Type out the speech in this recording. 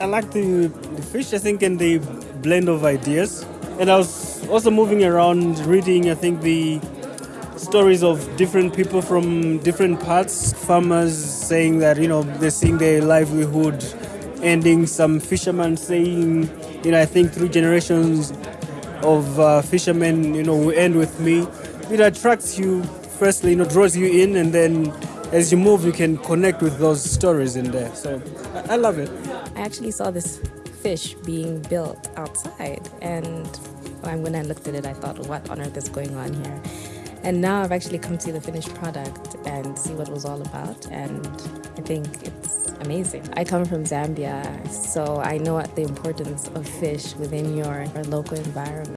I like the, the fish, I think, and the blend of ideas. And I was also moving around reading, I think, the stories of different people from different parts. Farmers saying that, you know, they're seeing their livelihood ending. Some fishermen saying, you know, I think three generations of uh, fishermen, you know, will end with me. It attracts you, firstly, you know, draws you in, and then as you move, you can connect with those stories in there. So I, I love it. I actually saw this fish being built outside, and when I looked at it, I thought, what on earth is going on here? And now I've actually come to the finished product and see what it was all about, and I think it's amazing. I come from Zambia, so I know the importance of fish within your, your local environment.